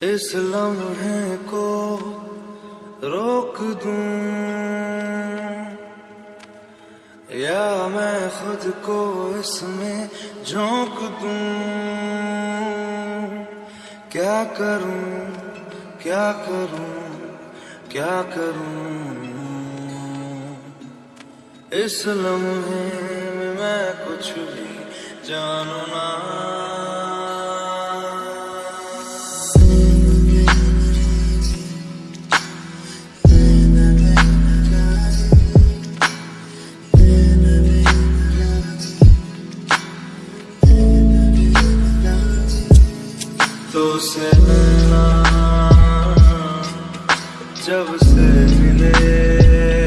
اس لمحے کو روک دوں۔ یا میں خود کو اس میں جھونک دوں۔ کیا کروں؟ کیا کروں؟ کیا کروں؟ اس لمحے میں میں کچھ بھی جانوں تو سے جب سے ملے،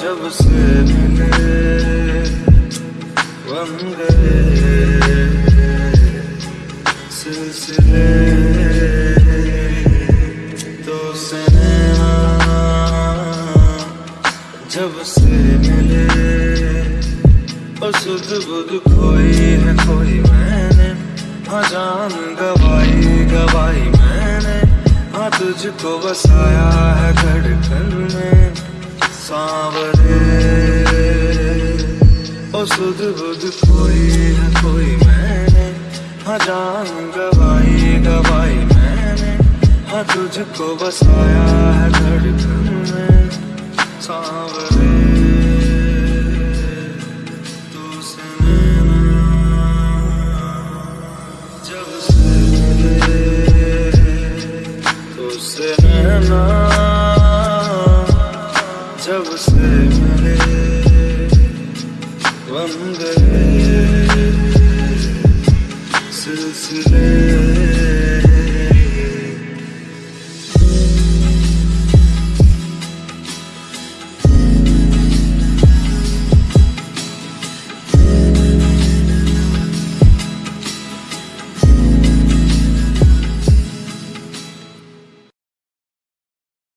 جب سے ملے بن گئے سلسلے۔ تو سے نینا جب سے ملے اور سدھ بدھ کھوئی ہے کھوئی میں نے۔ ہاں جان گوائی گوائی میں نے۔ ہاں تجھ کو بسایا ہے دھڑکن میں۔ سانورے۔ اور سدھ بدھ کھوئی ہے کھوئی میں نے۔ ہاں جان گوائی گوائی میں نے۔ ہاں تجھ کو بسایا ہے دھڑکن جب سے ملے تو سے نہ جب سے ملے